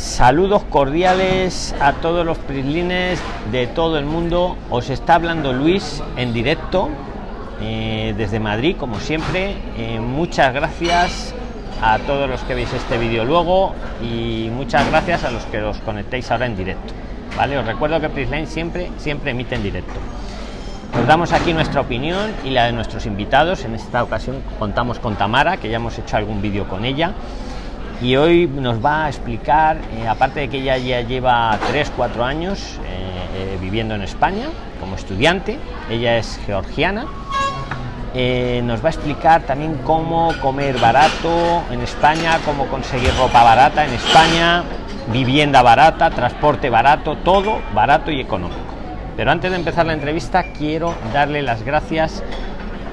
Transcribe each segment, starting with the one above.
Saludos cordiales a todos los prislines de todo el mundo. Os está hablando Luis en directo eh, desde Madrid, como siempre. Eh, muchas gracias a todos los que veis este vídeo luego y muchas gracias a los que os conectéis ahora en directo. Vale, os recuerdo que Prisline siempre, siempre emite en directo. Nos damos aquí nuestra opinión y la de nuestros invitados. En esta ocasión contamos con Tamara, que ya hemos hecho algún vídeo con ella y hoy nos va a explicar, eh, aparte de que ella ya lleva 3-4 años eh, eh, viviendo en España como estudiante, ella es georgiana, nos va a explicar también cómo comer barato en España, cómo conseguir ropa barata en España, vivienda barata, transporte barato, todo barato y económico. Pero antes de empezar la entrevista quiero darle las gracias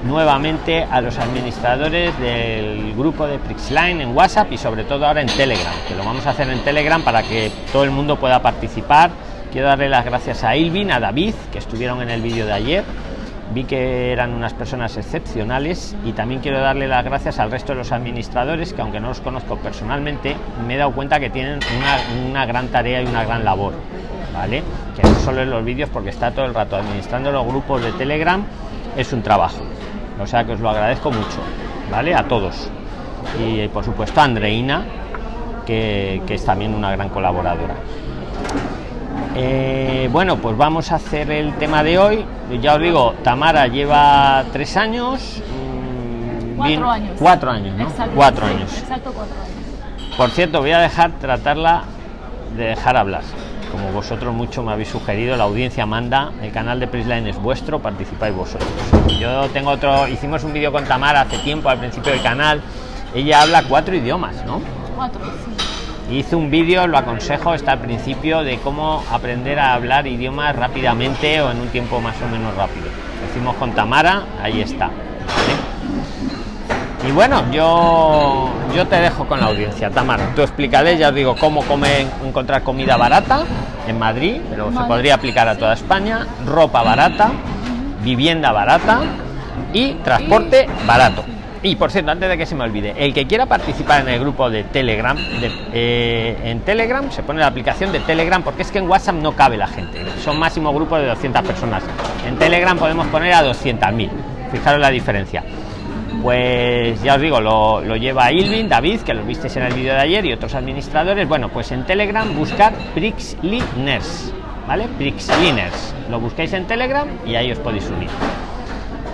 nuevamente a los administradores del grupo de Prixline en WhatsApp y sobre todo ahora en Telegram, que lo vamos a hacer en Telegram para que todo el mundo pueda participar. Quiero darle las gracias a Ilvin, a David, que estuvieron en el vídeo de ayer. Vi que eran unas personas excepcionales y también quiero darle las gracias al resto de los administradores que aunque no los conozco personalmente, me he dado cuenta que tienen una, una gran tarea y una gran labor. ¿Vale? Que no solo en los vídeos porque está todo el rato administrando los grupos de Telegram es un trabajo o sea que os lo agradezco mucho vale a todos. Y por supuesto a Andreina que, es también una gran colaboradora. Eh, bueno pues vamos a hacer el tema de hoy. Ya os digo Tamara lleva tres años mm, cuatro años. cuatro años ¿no? cuatro años. Exacto cuatro años. Por cierto voy a dejar tratarla de dejar hablar como vosotros mucho me habéis sugerido, la audiencia manda, el canal de Prisline es vuestro, participáis vosotros. Yo tengo otro, hicimos un vídeo con Tamara hace tiempo al principio del canal, ella habla cuatro idiomas, ¿no? Cuatro, Hice un vídeo, lo aconsejo, está al principio, de cómo aprender a hablar idiomas rápidamente o en un tiempo más o menos rápido. Lo hicimos con Tamara, ahí está. Y bueno, yo, yo te dejo con la audiencia, Tamara. Tú explícale, ya os digo, cómo comer, encontrar comida barata en Madrid, pero se podría aplicar a toda España, ropa barata, vivienda barata y transporte barato. Y por cierto, antes de que se me olvide, el que quiera participar en el grupo de Telegram, eh, en Telegram se pone la aplicación de Telegram porque es que en WhatsApp no cabe la gente. Son máximo grupos de 200 personas. En Telegram podemos poner a 200.000. Fijaros la diferencia pues ya os digo lo, lleva Ilvin David que lo visteis en el vídeo de ayer y otros administradores. Bueno pues en telegram buscar prixliners vale prixliners. Lo buscáis en telegram y ahí os podéis unir.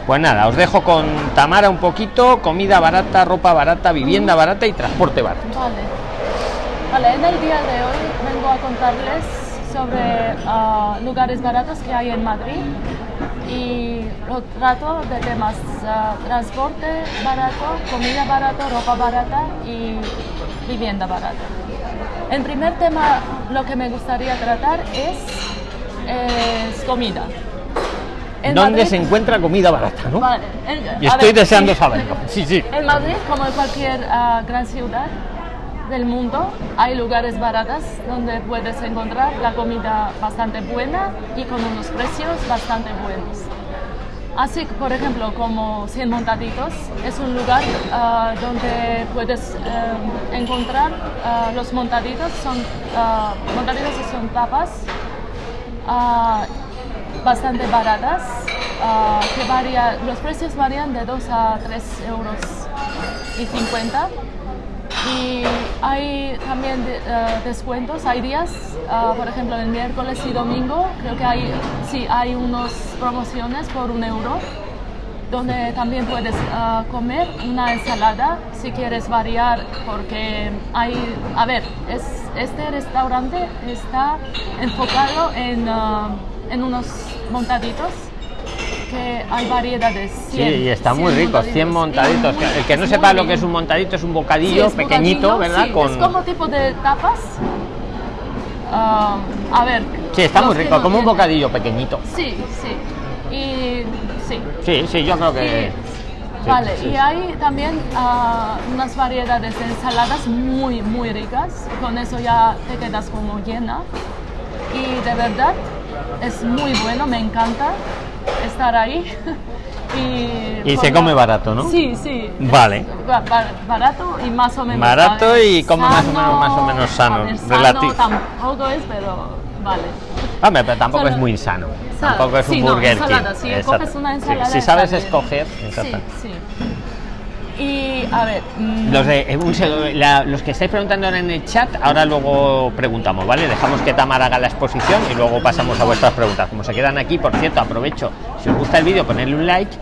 Pues nada os dejo con tamara un poquito. Comida barata ropa barata vivienda barata y transporte barato. Vale. Vale en el día de hoy vengo a contarles sobre ah, lugares baratos que hay en madrid y lo trato de temas uh, transporte barato, comida barato, ropa barata y vivienda barata. El primer tema, lo que me gustaría tratar es, es comida. ¿Dónde se encuentra comida barata? ¿no? y estoy deseando saberlo. Sí, sí. En Madrid, como en cualquier uh, gran ciudad, del mundo. Hay lugares baratos donde puedes encontrar la comida bastante buena y con unos precios bastante buenos. Así, por ejemplo, como 100 Montaditos, es un lugar ah, donde puedes eh, encontrar ah, los montaditos, son uh, montaditos son tapas bastante baratas, que varía, los precios varían de 2 a 3 euros y 50 y hay también eh, descuentos, hay días, uh, por ejemplo el miércoles y domingo, creo que hay, sí, hay unas promociones por un euro, donde también puedes uh, comer una ensalada si quieres variar, porque hay, a ver, es, este restaurante está enfocado en, en unos montaditos hay variedades. sí, y está muy rico, 100 montaditos. el que no sepa lo que es un montadito es un bocadillo pequeñito, ¿verdad? Con... Es como tipo de tapas. Ah, a ver. Sí, está muy rico, como un bocadillo pequeñito. Sí, sí. Y sí. Sí, sí, yo creo que. vale, y hay también uh, unas variedades de ensaladas muy, muy ricas. Con eso ya te quedas como llena. Y de verdad es muy bueno, me encanta estar ahí. Y, Y se come barato, ¿no? Sí, sí. Vale. Barato y más o menos. Barato y come más o menos- más o menos sano, ver, relativo. tampoco es, pero vale. Hombre, pero tampoco Solo- es muy insano. Sa- Tampoco es un no, Burger ensalada, si coges una Sí, ensalada Si sabes escoger, Sí, sí. Y a ver. mm, Los, de, eh, un la- los que estáis preguntando en el chat, ahora luego preguntamos, ¿vale? Dejamos que Tamar haga la exposición y luego pasamos a vuestras preguntas. Como se quedan aquí, por cierto, aprovecho, si os gusta el vídeo, ponerle un like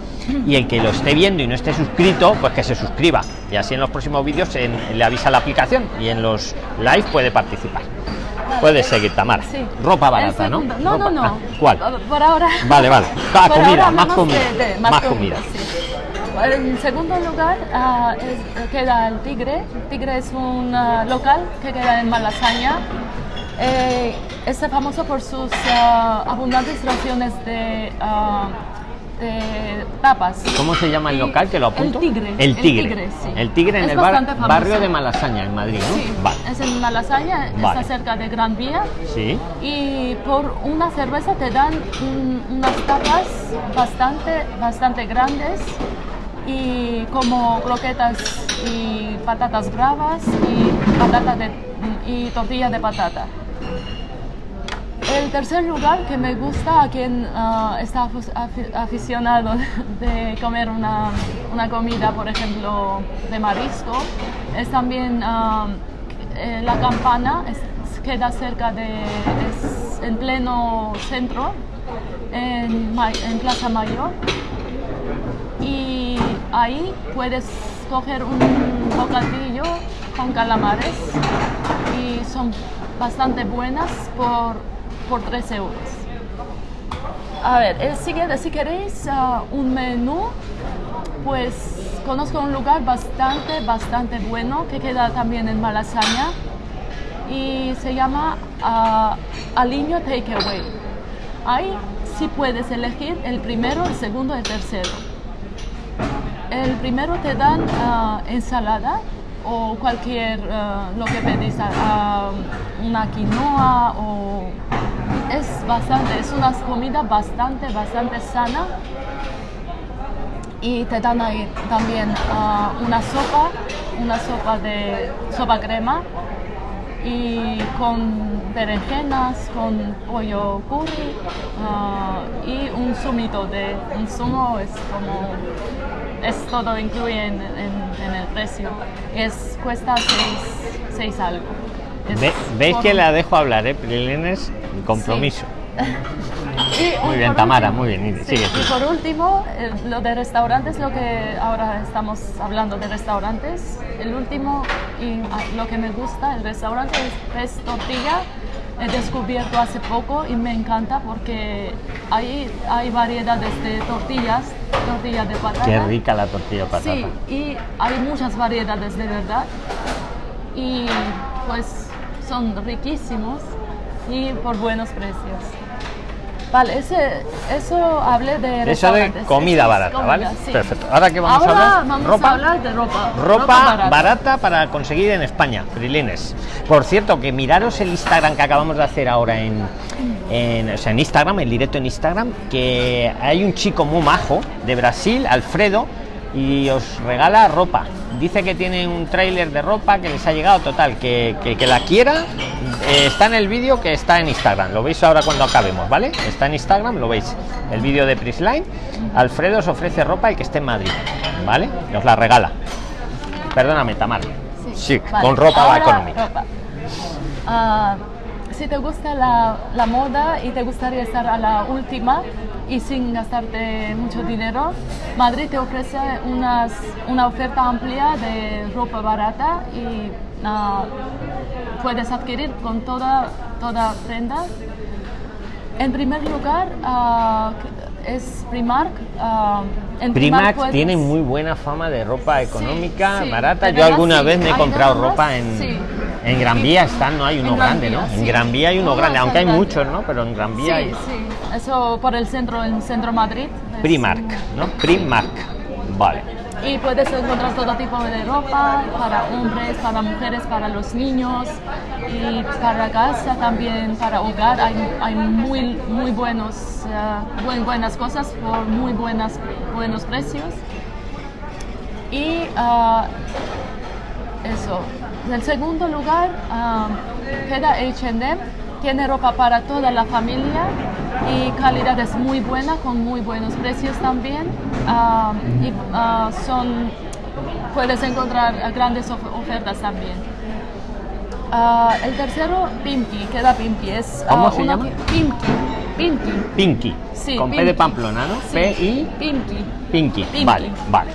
y el que lo esté viendo y no esté suscrito, pues que se suscriba. Y así en los próximos vídeos en- le avisa la aplicación y en los live puede participar. Puedes seguir, Tamar. Sí. Ropa barata, ¿no? No, Ropa- no, no. ah, ¿Cuál? Por- ahora. Vale, vale. Ah, comida, ahora más comida. de- de Más comida. sí. En segundo lugar ah, es- queda el Tigre. Tigre es un ah, local que queda en Malasaña. Eh, es famoso por sus ah, abundantes raciones de, de tapas. ¿Cómo se llama el local? Que lo apunto. El Tigre. El Tigre. sí. El Tigre en Es el bar- barrio de Malasaña, en Madrid, ¿no? Sí, Vale. es en Malasaña, Vale. está cerca de Gran Vía. Sí. Y por una cerveza te dan unas tapas bastante, bastante grandes y como croquetas y patatas bravas y patata de, y tortilla de patata. El tercer lugar que me gusta a quien ah, está aficionado de comer una, una comida, por ejemplo, de marisco, es también ah, eh, la campana, es- queda cerca de, es en pleno centro, en, en Plaza Mayor. Y ahí puedes coger un bocadillo con calamares y son bastante buenas por, por 3 euros. A ver, el siguiente, si queréis ah, un menú, pues conozco un lugar bastante, bastante bueno que queda también en Malasaña y se llama Aliño Takeaway. Ahí sí puedes elegir el primero, el segundo el tercero. El primero te dan ah, ensalada o cualquier ah, lo que pedís, ah, una quinoa o es bastante, es una comida bastante, bastante sana. Y te dan ahí también una sopa, una sopa de sopa crema y con berenjenas, con pollo curry y un zumito de un zumo es como es todo incluye en, en- en el precio es cuesta seis, seis algo Es Ve- ¿Veis por- que la dejo hablar, eh? Prilines, compromiso. Y Muy bien, Tamara, último- muy bien, sí, sigue, y por último, eh, lo de restaurantes, lo que ahora estamos hablando de restaurantes. El último y ah, lo que me gusta, el restaurante es, es tortilla. He descubierto hace poco y me encanta porque ahí hay variedades de tortillas, tortilla de patata. Qué rica la tortilla de patata. Sí, y hay muchas variedades de verdad. Y pues son riquísimos y por buenos precios. Vale, ese, eso hablé de Eso de comida barata, comida, ¿vale? sí. Perfecto. ¿Ahora qué vamos a hablar? vamos ¿Ropa? a hablar de ropa. Ropa barata. para conseguir en España, Prilines. Por cierto, que miraros el Instagram que acabamos de hacer ahora en, en, o sea, en Instagram, el directo en Instagram, que hay un chico muy majo de Brasil, Alfredo, y os regala ropa. Dice que tiene un tráiler de ropa que les ha llegado total, que, que, que la quiera. eh, está en el vídeo que está en Instagram. Lo veis ahora cuando acabemos, ¿vale? Está en Instagram, lo veis. El vídeo de Prisline. Alfredo os ofrece ropa el que esté en Madrid, ¿vale? Y os la regala. Perdóname, Tamar. Sí, vale. con ropa Ahora, económica. ropa. Ah, si te gusta la, la moda y te gustaría estar a la última y sin gastarte mucho dinero, Madrid te ofrece unas, una oferta amplia de ropa barata y ah, puedes adquirir con toda, toda prenda. En primer lugar, ah, es Primark. en Primark tiene muy buena fama de ropa económica, sí, barata. Yo alguna sí. vez me he comprado ropa en, sí. En Gran Vía, están, ¿no? Hay uno grande, ¿no? En sí. Gran Vía hay uno No, grande, aunque hay muchos, ¿no? Pero en Gran Vía hay Sí, sí. Eso por el centro, en centro Madrid. es- Primark, ¿no? Primark. Vale. Y puedes encontrar todo tipo de ropa para hombres, para mujeres, para los niños y para casa también, para hogar. Hay, hay muy, muy buenos, buen- buenas cosas por muy buenas buenos precios. Y ah, eso. En el segundo lugar queda H&M. Tiene ropa para toda la familia y calidad es muy buena con muy buenos precios también. Ah, y ah, son puedes encontrar grandes of- ofertas también. Ah, el tercero, Pimki, queda Pimki. Es, ¿Cómo ah, se una llama? Pimki. Pimki. Pinky. Sí, con P de. Pamplona, ¿no? Sí, P y. Pinky. Pinky. Vale, vale.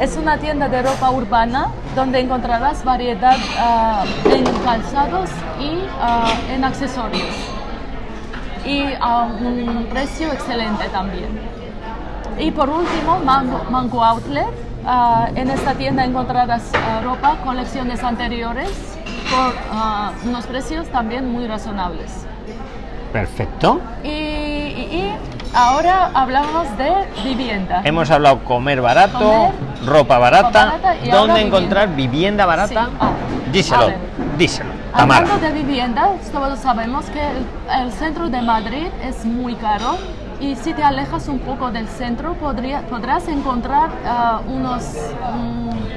Es una tienda de ropa urbana donde encontrarás variedad ah, en calzados y ah, en accesorios. Y a un precio excelente también. Y por último, Mango, Mango Outlet. Ah, en esta tienda encontrarás ropa, colecciones anteriores, por unos precios también muy razonables. Perfecto. Y, y- y ahora hablamos de vivienda. Hemos hablado comer barato, Comer, ropa barata. barata ¿Dónde encontrar vivienda barata? Sí. Ah, díselo, díselo. Tamara. Hablando de vivienda, todos sabemos que el, el centro de Madrid es muy caro y si te alejas un poco del centro podría, podrás encontrar ah, unos,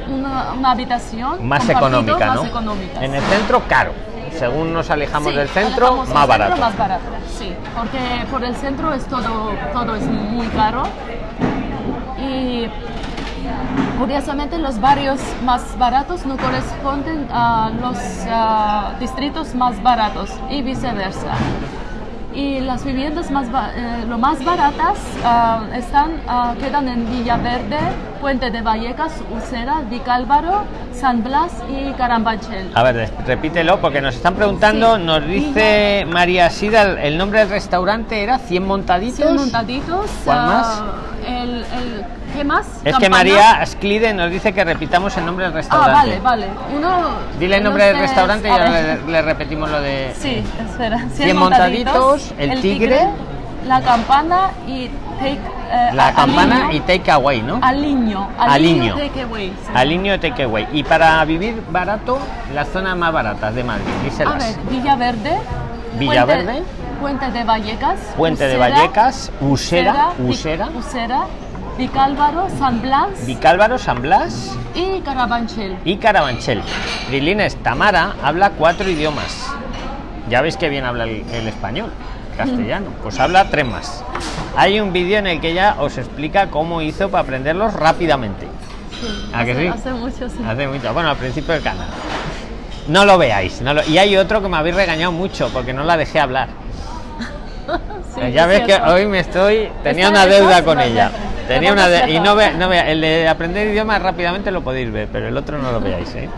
una, una habitación Más económica, más ¿no? En el centro, caro. Según nos alejamos Sí, del centro, alejamos más centro, barato. más barato, sí, porque por el centro es todo, todo es muy caro y curiosamente los barrios más baratos no corresponden a los ah, distritos más baratos y viceversa. Y las viviendas más eh, lo más baratas ah, están, ah, quedan en Villaverde, Puente de Vallecas, Usera, Vicálvaro, San Blas y Carabanchel. A ver, repítelo porque nos están preguntando, Sí. nos dice María Sida, el, nombre del restaurante era 100 montaditos. 100 montaditos. ¿Cuál más? el, el- ¿Qué más? Es que. María Sklide nos dice que repitamos el nombre del Ah, restaurante. vale, vale. Uno, Dile el nombre del es- restaurante y a ahora le, le repetimos lo de... Sí, espera. 100 montaditos, el tigre, la campana y take. eh, La a- campana aliño, y takeaway, ¿no? Aliño. Aliño. takeaway, sí. Aliño Takeaway. Y para vivir barato, las zonas más baratas de Madrid, A díselas. ver, Villaverde. Villaverde. Puente, Puente de Vallecas. Puente de Vallecas, Usera, Usera, Usera, Vicálvaro, San Blas Vicálvaro, San Blas y Carabanchel. y Carabanchel. Prilines, Tamara habla cuatro idiomas. Ya veis que bien habla el, el español, castellano. Pues habla tres más. Hay un vídeo en el que ella os explica cómo hizo para aprenderlos rápidamente. Sí, ¿A que hace, sí? hace mucho, sí. Hace mucho. Bueno, al principio del canal. No lo veáis. no lo- Y hay otro que me habéis regañado mucho porque no la dejé hablar. Sí, ya es ves que hoy me estoy. Tenía Está- una deuda con ella. Tenía una de- y no ve, paz. no ve- el de aprender idiomas rápidamente lo podéis ver, pero el otro no lo veáis, ¿eh?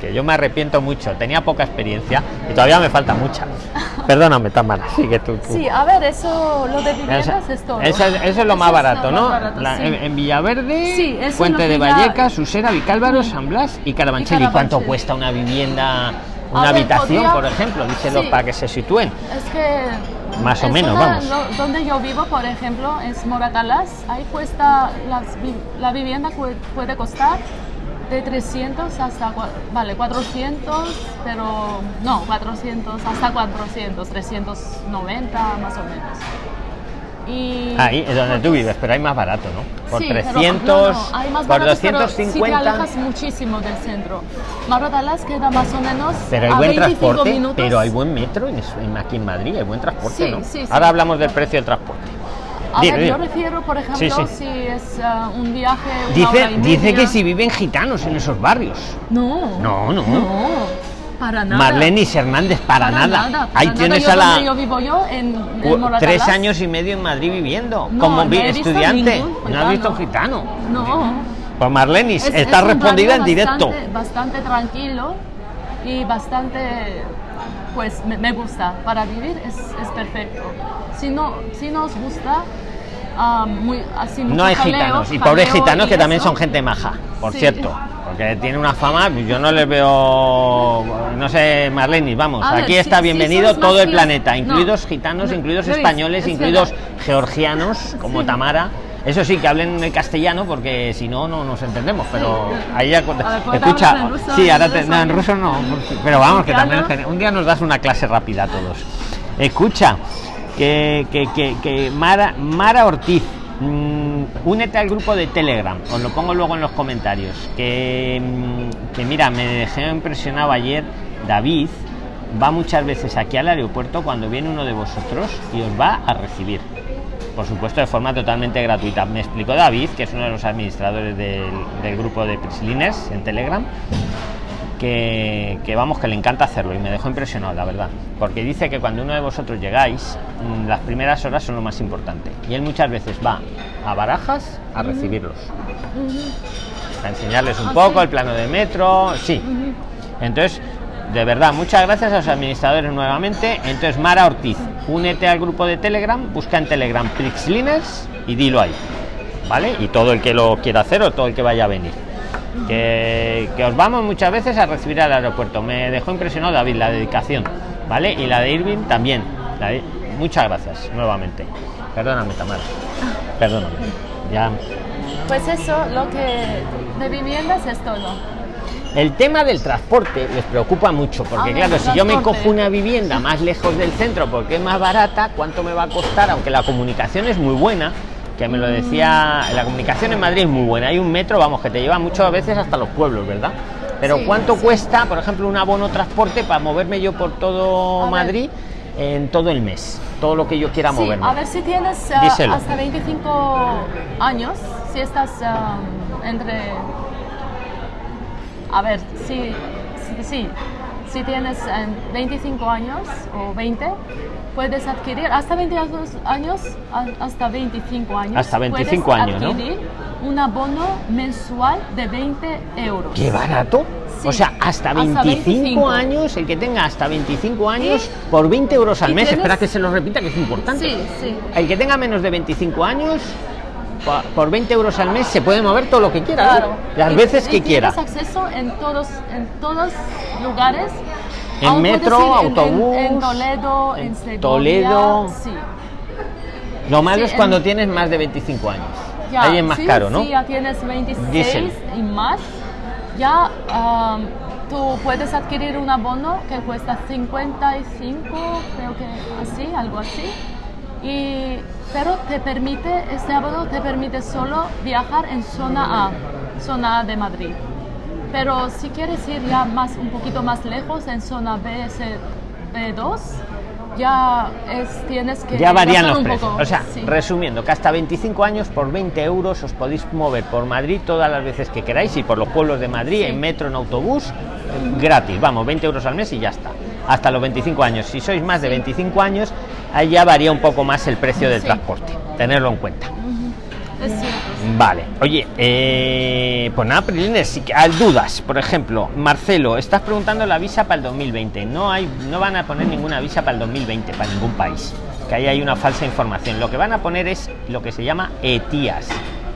Que yo me arrepiento mucho. Tenía poca experiencia y todavía me falta mucha. Perdóname, Tamara. Sigue tú. tú. Sí, a ver, eso, lo de viviendas Esa- es todo. Eso, es- eso es lo más Eso es barato, lo ¿no? más barato, La- sí. en, en Villaverde, Sí, eso lo de que ya- Vallecas, Usera, Vicálvaro, San Blas y Carabanchel. ¿Y, cuánto cuesta una vivienda, una ver, habitación, podría- por ejemplo? Díselo Sí. para que se sitúen. Es que. Más o en menos, zona vamos. lo- donde yo vivo, por ejemplo, es Moratalaz. Ahí cuesta. las la vivienda puede costar de 300 hasta. Vale, 400, pero. No, 400, hasta 400, 390 más o menos. Y. Ahí es donde tú vives, pero hay más barato, ¿no? Por Sí, pero 300, no, no, hay más por baratos, pero Si te 250. alejas muchísimo del centro. Queda más o menos. Pero hay a buen 25 transporte, minutos. pero hay buen metro en, aquí en Madrid, hay buen transporte, Sí, ¿no? sí, sí. Ahora hablamos del precio del transporte. A Dime, ver, yo refiero, por ejemplo, si es ah, un viaje. Una Dice, hora y dice media. que si viven gitanos en esos barrios. No. No, no. No, para nada. Marlenis Hernández, para, nada. para Ahí nada. tienes Yo a la. yo vivo yo, en, tres años y medio en Madrid viviendo, No, como no estudiante. ningún ¿No has visto un gitano. No. Pues Marlenis, Es- está es respondida en directo. Bastante, bastante tranquilo y bastante. Pues me, me gusta. Para vivir es, es perfecto. Si no, si no os gusta. Ah, muy, así No hay gitanos. Y pobres gitanos y que también son gente maja, por Sí. cierto. Porque tiene una fama, yo no les veo. No sé, Marlenis, vamos. A aquí está bienvenido todo el planeta, No. incluidos gitanos, No, incluidos Luis, españoles, es incluidos verdad. georgianos, como Sí. Tamara. Eso sí, que hablen el castellano, porque si no, no nos entendemos. Pero Sí. ahí ya. A ver, ¿puedo Escucha, hablar en ruso? sí, ahora En te- no, en ruso no. Pero vamos, que también. Un día nos das una clase rápida a todos. Escucha, que, Mara, Mara Ortiz. mm, únete al grupo de Telegram, os lo pongo luego en los comentarios. Que, mm, que mira, me dejé impresionado ayer David va muchas veces aquí al aeropuerto cuando viene uno de vosotros y os va a recibir. Por supuesto, de forma totalmente gratuita. Me explicó David, que es uno de los administradores del, del grupo de Prisliners en Telegram, que, que, vamos, que le encanta hacerlo y me dejó impresionado, la verdad. Porque dice que cuando uno de vosotros llegáis, mm, las primeras horas son lo más importante. Y él muchas veces va a barajas a recibirlos. A enseñarles un poco el plano de metro. Sí. Entonces, de verdad, muchas gracias a los administradores nuevamente. Entonces, Mara Ortiz, únete al grupo de Telegram, busca en Telegram Prixliners y dilo ahí. ¿Vale? Y todo el que lo quiera hacer o todo el que vaya a venir. Que, que, os vamos muchas veces a recibir al aeropuerto. Me dejó impresionado David la dedicación, ¿vale? Y la de Irving también. De, muchas gracias nuevamente. Perdóname, Tamara. Perdóname. Ya. Pues eso, lo que de viviendas es todo. El tema del transporte les preocupa mucho, porque Ah, claro, si yo me cojo una vivienda más lejos del centro porque es más barata, ¿cuánto me va a costar? Aunque la comunicación es muy buena, que me lo decía, la comunicación en Madrid es muy buena, hay un metro, vamos, que te lleva muchas veces hasta los pueblos, ¿verdad? Pero Sí, ¿cuánto sí. cuesta, por ejemplo, un abono transporte para moverme yo por todo A ver. Madrid en todo el mes? Todo lo que yo quiera Sí, moverme. a ver si tienes eh, hasta 25 años, si estás um, entre... A ver, si, sí, si tienes eh, 25 años o 20, puedes adquirir hasta 22 años, hasta 25 años. Hasta 25 puedes años, ¿no? un abono mensual de 20 euros. ¡Qué barato! Sí, O sea, hasta hasta 25, 25. años, el que tenga hasta 25 años, por 20 euros al mes, tienes- espera que se lo repita, que es importante. Sí, sí. El que tenga menos de 25 años, por 20 euros al mes se puede mover todo lo que quiera. Claro. las Y- veces y que quiera. Tienes acceso en todos, en todos lugares. En Aún metro, ir en- en- autobús, En, Toledo, en, en Segovia, Toledo. Sí. Lo malo sí, es cuando en- tienes más de 25 años. Ya, Ahí es más sí, caro, ¿no? Sí, ya tienes 26 Diesel. y más. Ya am, tú puedes adquirir un abono que cuesta 55, creo que así, algo así. Y, pero te permite, este abono te permite solo viajar en zona A, zona A de Madrid. Pero si quieres ir ya más, un poquito más lejos, en zona B, ese B2, ya es, tienes que Ya varían los precios. poco, O sea, sí. resumiendo, que hasta 25 años por 20 euros os podéis mover por Madrid todas las veces que queráis y por los pueblos de Madrid, Sí. en metro, en autobús, gratis. Vamos, 20 euros al mes y ya está. Hasta los 25 años. Si sois más de 25 años, ahí ya varía un poco más el precio del Sí. transporte. Tenerlo en cuenta. Es. Vale, oye, eh, pues nada, Prilines, si ah, dudas, por ejemplo, Marcelo, estás preguntando la visa para el 2020. No hay, no van a poner ninguna visa para el 2020 para ningún país. Que ahí hay una falsa información. Lo que van a poner es lo que se llama ETIAS.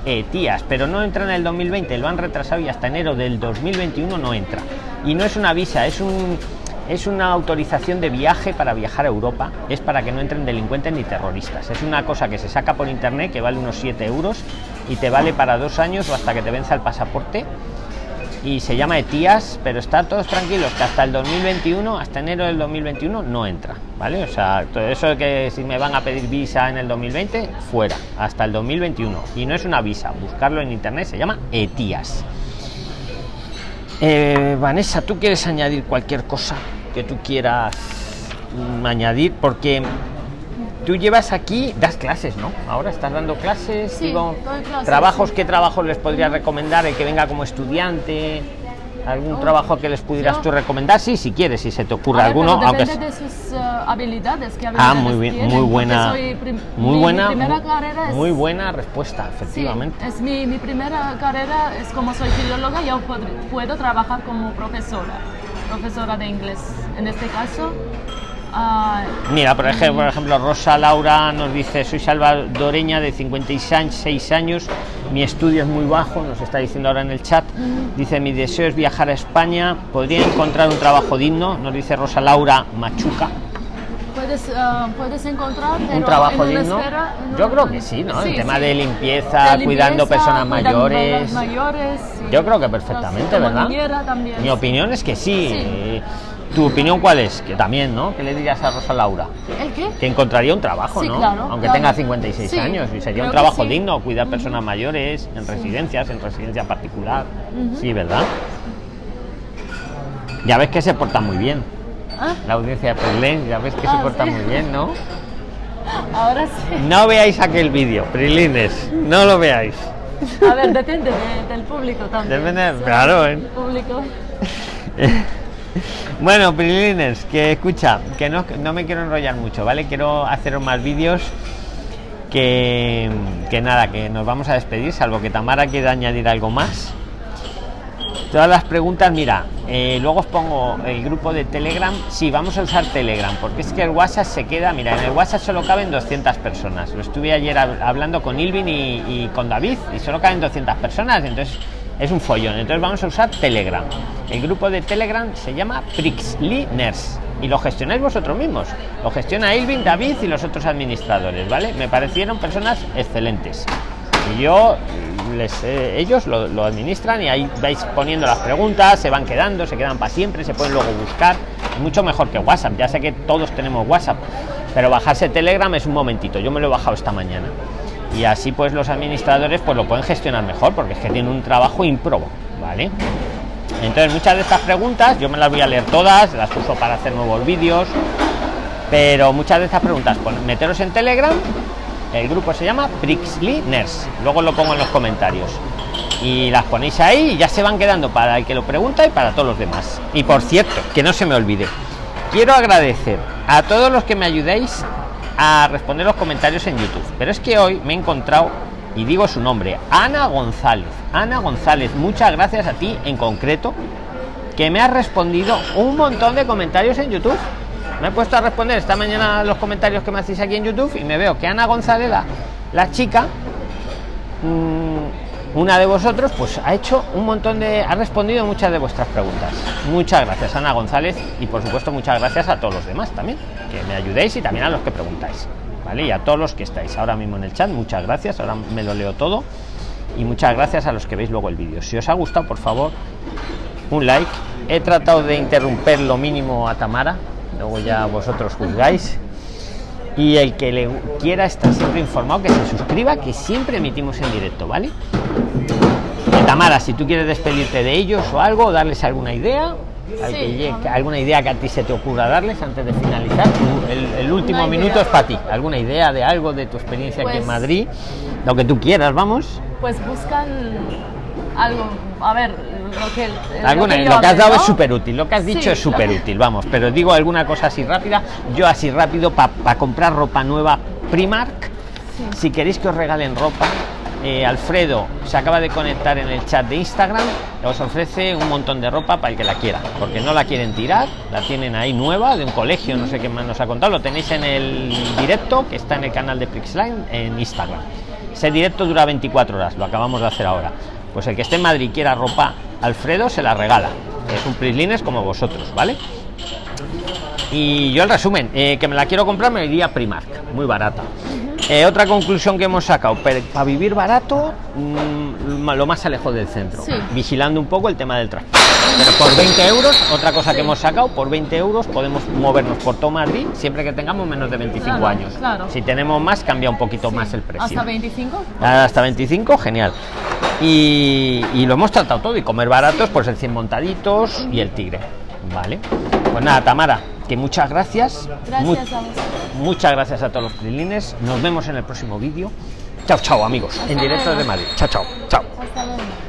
ETIAS, pero no entra en el 2020, lo han retrasado y hasta enero del 2021 no entra. Y no es una visa, es un es una autorización de viaje para viajar a Europa. Es para que no entren delincuentes ni terroristas. Es una cosa que se saca por internet que vale unos 7 euros y te vale para dos años o hasta que te venza el pasaporte. Y se llama ETIAS, pero está todos tranquilos que hasta el 2021, hasta enero del 2021, no entra. ¿Vale? O sea, todo eso de que si me van a pedir visa en el 2020, fuera, hasta el 2021. Y no es una visa, buscarlo en internet se llama ETIAS. Eh, Vanessa, ¿tú quieres añadir cualquier cosa que tú quieras añadir? Porque tú llevas aquí, das clases, ¿no? Ahora estás dando clases, Sí, digo, clases, trabajos, sí. ¿qué trabajos les podrías recomendar? El que venga como estudiante, algún Oh, trabajo que les pudieras yo- tú recomendar, sí, si quieres, si se te ocurre ver, alguno, aunque de sus eh, habilidades. ¿qué Ah, habilidades muy bien, tienen, muy buena, muy buena, es, muy buena respuesta, sí, efectivamente. es mi, mi primera carrera es como soy filóloga, yo puedo trabajar como profesora, profesora de inglés. En este caso, ah, Mira, por ejemplo, por ejemplo, Rosa Laura nos dice, soy salvadoreña de 56 años, mi estudio es muy bajo, nos está diciendo ahora en el chat, dice, mi deseo es viajar a España, podría encontrar un trabajo digno, nos dice Rosa Laura Machuca, puedes, ah, puedes encontrar pero un trabajo digno. esfera- Yo creo que sí, ¿no? el sí, tema sí. de limpieza, De cuidando personas mayores. mayores, sí. Yo creo que perfectamente, ¿verdad? Mi opinión es que sí. ¿Tu opinión cuál es? Que también, ¿no? ¿Qué le dirías a Rosa Laura? ¿El qué? Que encontraría un trabajo, Sí, ¿no? claro, Aunque claro. tenga 56 Sí, años y sería un trabajo sí. digno, cuidar personas mayores en residencias, en residencia particular. Sí, ¿verdad? Ya ves que se porta muy bien. Ah, La audiencia de Prilén, ya ves que se Ah, porta sí. muy bien, ¿no? ahora sí. No veáis aquel vídeo, Prilines, no lo veáis. A ver, depende de- del público también. Depende- Sí, claro, ¿eh? público. Bueno, Prilines, que escucha, que no, no me quiero enrollar mucho, ¿vale? Quiero haceros más vídeos que, que nada, que nos vamos a despedir, salvo que Tamara quiera añadir algo más. Todas las preguntas, mira, eh, luego os pongo el grupo de Telegram. Sí, vamos a usar Telegram, porque es que el WhatsApp se queda, mira, en el WhatsApp solo caben 200 personas. Lo estuve ayer hab- hablando con Ilvin y, y con David, y solo caben 200 personas, entonces es un follón. Entonces vamos a usar Telegram. El grupo de Telegram se llama Prixliners y lo gestionáis vosotros mismos. Lo gestiona Ilvin, David y los otros administradores, ¿vale? Me parecieron personas excelentes. Yo les eh, ellos lo, administran y ahí vais poniendo las preguntas se van quedando se quedan para siempre se pueden luego buscar. Mucho mejor que whatsapp ya sé que todos tenemos whatsapp pero bajarse telegram es un momentito yo me lo he bajado esta mañana. Y así pues los administradores pues lo pueden gestionar mejor porque es que tienen un trabajo ímprobo vale entonces muchas de estas preguntas yo me las voy a leer todas las uso para hacer nuevos vídeos pero muchas de estas preguntas pon- meteros en telegram el grupo se llama Prixliners. Luego lo pongo en los comentarios. Y las ponéis ahí y ya se van quedando para el que lo pregunta y para todos los demás. Y por cierto, que no se me olvide, quiero agradecer a todos los que me ayudéis a responder los comentarios en YouTube. Pero es que hoy me he encontrado, y digo su nombre, Ana González. Ana González, muchas gracias a ti en concreto, que me has respondido un montón de comentarios en YouTube. Me he puesto a responder esta mañana los comentarios que me hacéis aquí en YouTube y me veo que Ana González, la, chica, mm, una de vosotros, pues ha hecho un montón de. ha respondido muchas de vuestras preguntas. Muchas gracias, Ana González, y por supuesto, muchas gracias a todos los demás también, que me ayudéis y también a los que preguntáis. ¿Vale? Y a todos los que estáis ahora mismo en el chat, muchas gracias. Ahora me lo leo todo. Y muchas gracias a los que veis luego el vídeo. Si os ha gustado, por favor, un like. He tratado de interrumpir lo mínimo a Tamara, luego ya vosotros juzgáis. Y el que le quiera estar siempre informado, que se suscriba, que siempre emitimos en directo, ¿vale? Eh, Tamara, si tú quieres despedirte de ellos o algo, darles alguna idea, al Sí, que llegue- a ver. alguna idea que a ti se te ocurra darles antes de finalizar. Tú- el, el último minuto es para ti. ¿Alguna idea de algo de tu experiencia aquí en Pues- Madrid? Lo que tú quieras, vamos. Pues buscan algo, a ver, lo que, lo Alguna, que lo que has dado ¿no? es súper útil, lo que has dicho Sí, es súper útil, vamos, pero digo alguna cosa así rápida, yo así rápido para comprar ropa nueva Primark, Sí. si queréis que os regalen ropa, eh, Alfredo se acaba de conectar en el chat de Instagram, os ofrece un montón de ropa para el que la quiera, porque no la quieren tirar, la tienen ahí nueva, de un colegio, no sé qué más nos ha contado, lo tenéis en el directo que está en el canal de Prixline en Instagram. Ese directo dura 24 horas, lo acabamos de hacer ahora. Pues el que esté en Madrid quiera ropa, Alfredo se la regala. Es un Prislines como vosotros, ¿vale? Y yo el resumen, eh, que me la quiero comprar me iría a Primark, muy barata. Eh, otra conclusión que hemos sacado, para vivir barato, mm, lo más alejado del centro, Sí. vigilando un poco el tema del transporte. Pero por 20 euros, otra cosa que hemos sacado, por 20 euros podemos movernos por todo Madrid siempre que tengamos menos de 25 Claro, años. claro. Si tenemos más, cambia un poquito Sí. más el precio. ¿Hasta 25? Hasta 25, genial. Y, y lo hemos tratado todo. Y comer baratos, pues el 100 montaditos y el tigre. Vale. Pues nada, Tamara, que muchas gracias. Gracias a vosotros. muchas gracias a todos los prilines. Nos vemos en el próximo vídeo. Chao, chao, amigos. En directo desde Madrid. Chao, chao. Chao. Hasta luego.